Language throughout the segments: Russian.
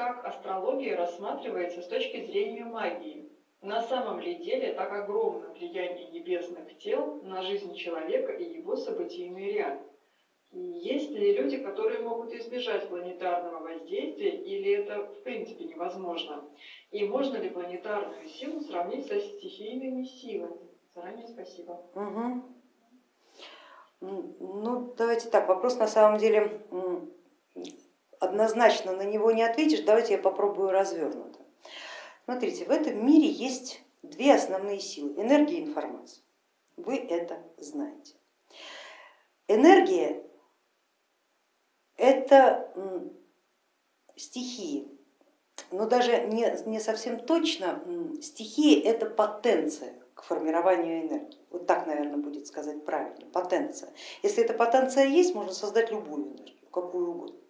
как астрология рассматривается с точки зрения магии. На самом ли деле так огромно влияние небесных тел на жизнь человека и его событийный ряд? Есть ли люди, которые могут избежать планетарного воздействия, или это в принципе невозможно? И можно ли планетарную силу сравнить со стихийными силами? Заранее спасибо. Угу. Ну, давайте так, вопрос на самом деле однозначно на него не ответишь, давайте я попробую развернуто. Смотрите, в этом мире есть две основные силы, энергия и информация. Вы это знаете. Энергия это стихии, но даже не, не совсем точно, стихии это потенция к формированию энергии. Вот так, наверное, будет сказать правильно, потенция. Если эта потенция есть, можно создать любую энергию, какую угодно.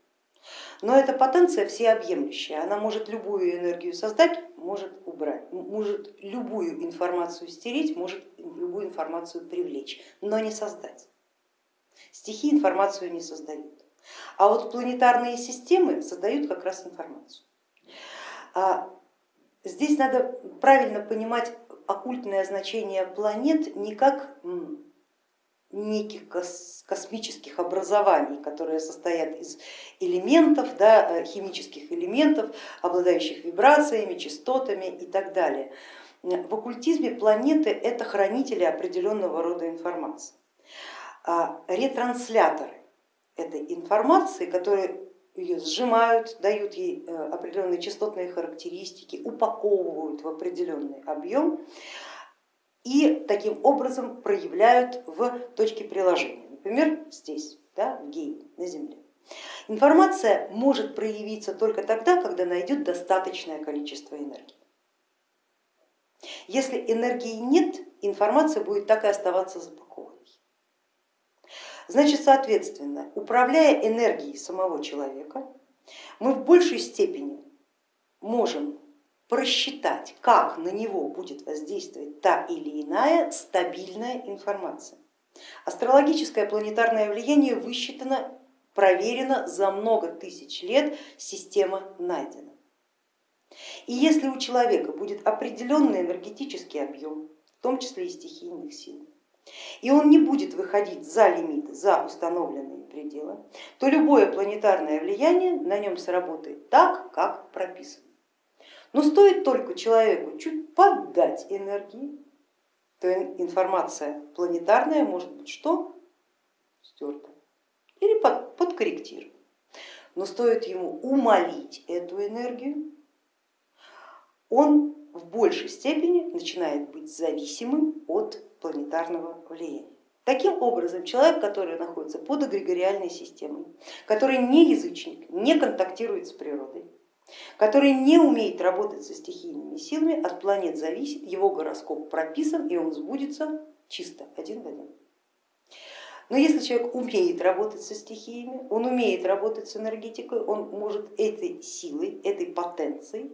Но эта потенция всеобъемлющая, она может любую энергию создать, может убрать, может любую информацию стереть, может любую информацию привлечь, но не создать. Стихи информацию не создают. А вот планетарные системы создают как раз информацию. А здесь надо правильно понимать оккультное значение планет не как неких космических образований, которые состоят из элементов, да, э, химических элементов, обладающих вибрациями, частотами и так далее. В оккультизме планеты это хранители определенного рода информации. А ретрансляторы этой информации, которые ее сжимают, дают ей э, определенные частотные характеристики, упаковывают в определенный объем и таким образом проявляют в точке приложения, например, здесь, да, в гейме, на Земле. Информация может проявиться только тогда, когда найдет достаточное количество энергии. Если энергии нет, информация будет так и оставаться запакованной. Значит, соответственно, управляя энергией самого человека, мы в большей степени можем просчитать, как на него будет воздействовать та или иная стабильная информация. Астрологическое планетарное влияние высчитано, проверено за много тысяч лет, система найдена. И если у человека будет определенный энергетический объем, в том числе и стихийных сил, и он не будет выходить за лимиты, за установленные пределы, то любое планетарное влияние на нем сработает так, как прописано. Но стоит только человеку чуть поддать энергии, то информация планетарная может быть что? Стерта или под, подкорректирована. Но стоит ему умолить эту энергию, он в большей степени начинает быть зависимым от планетарного влияния. Таким образом, человек, который находится под эгрегориальной системой, который не язычник, не контактирует с природой, который не умеет работать со стихийными силами, от планет зависит, его гороскоп прописан и он сбудется чисто, один в один. Но если человек умеет работать со стихиями, он умеет работать с энергетикой, он может этой силой, этой потенцией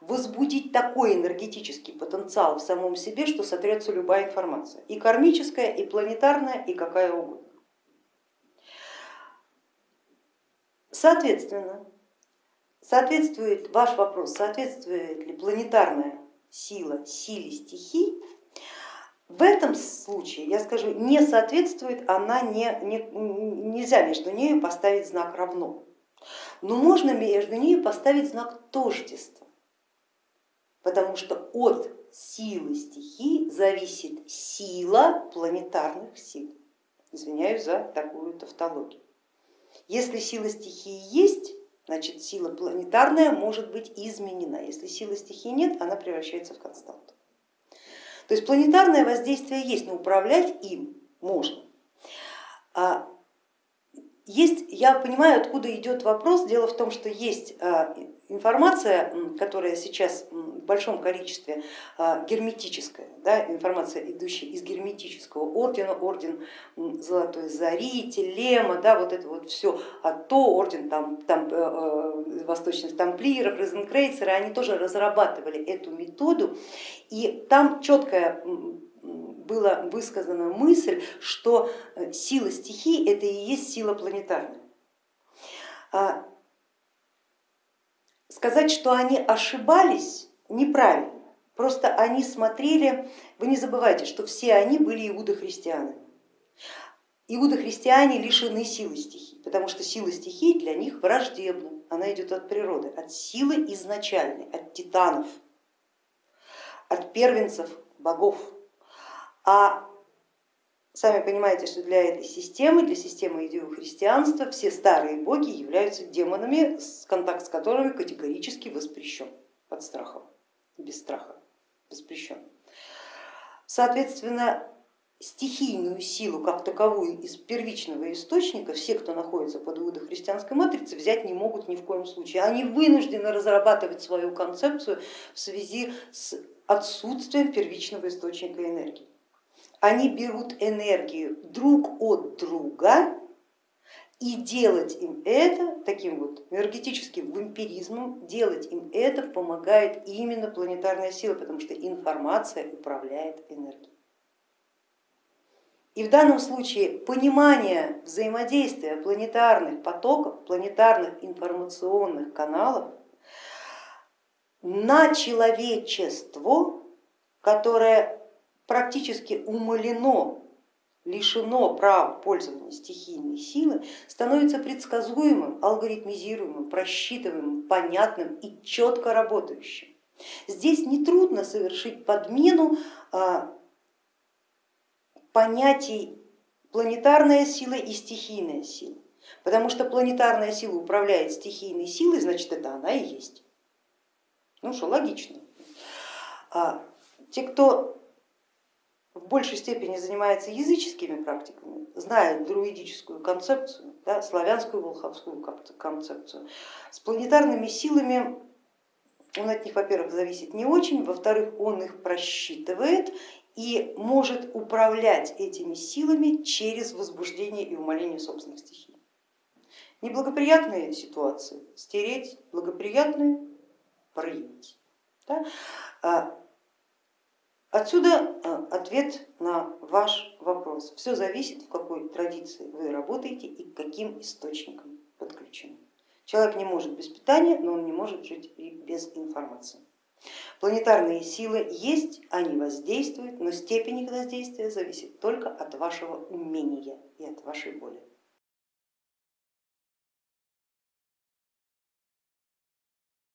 возбудить такой энергетический потенциал в самом себе, что сотрется любая информация, и кармическая, и планетарная, и какая угодно. Соответственно, соответствует ваш вопрос, соответствует ли планетарная сила силе стихий, в этом случае, я скажу, не соответствует, она не, не, нельзя между нею поставить знак равно, но можно между нею поставить знак тождества, потому что от силы стихий зависит сила планетарных сил. Извиняюсь за такую тавтологию. Если сила стихии есть, значит сила планетарная может быть изменена. Если силы стихии нет, она превращается в константу. То есть планетарное воздействие есть, но управлять им можно. А есть, я понимаю, откуда идет вопрос. Дело в том, что есть а, информация, которая сейчас в большом количестве а, герметическая, да, информация, идущая из герметического ордена, орден Золотой Зари, Телема, да, вот это вот все, а то орден там, там, э, э, восточных тамплиеров, Розенкрейцеры, они тоже разрабатывали эту методу, и там четкая была высказана мысль, что э, сила стихий это и есть сила планетарная. Сказать, что они ошибались, неправильно. Просто они смотрели, вы не забывайте, что все они были иудохристианами. Иудохристиане лишены силы стихий, потому что сила стихий для них враждебна, она идет от природы, от силы изначальной, от титанов, от первенцев богов. А сами понимаете, что для этой системы, для системы идеохристианства все старые боги являются демонами, контакт с которыми категорически воспрещен под страхом, без страха воспрещен. Соответственно, стихийную силу как таковую из первичного источника все, кто находится под иудохристианской матрицей, взять не могут ни в коем случае. Они вынуждены разрабатывать свою концепцию в связи с отсутствием первичного источника энергии. Они берут энергию друг от друга и делать им это таким вот энергетическим вампиризмом, делать им это помогает именно планетарная сила, потому что информация управляет энергией. И в данном случае понимание взаимодействия планетарных потоков, планетарных информационных каналов на человечество, которое практически умалено, лишено права пользования стихийной силы, становится предсказуемым, алгоритмизируемым, просчитываемым, понятным и четко работающим. Здесь нетрудно совершить подмену а, понятий планетарная сила и стихийная сила. Потому что планетарная сила управляет стихийной силой, значит это она и есть. Ну что, логично. А те, кто в большей степени занимается языческими практиками, знает друидическую концепцию, да, славянскую волховскую концепцию, с планетарными силами он от них, во-первых, зависит не очень, во-вторых, он их просчитывает и может управлять этими силами через возбуждение и умаление собственных стихий. Неблагоприятные ситуации стереть, благоприятные проявить. Да? Отсюда а, ответ на ваш вопрос. Все зависит, в какой традиции вы работаете и к каким источникам подключены. Человек не может без питания, но он не может жить и без информации. Планетарные силы есть, они воздействуют, но степень их воздействия зависит только от вашего умения и от вашей воли.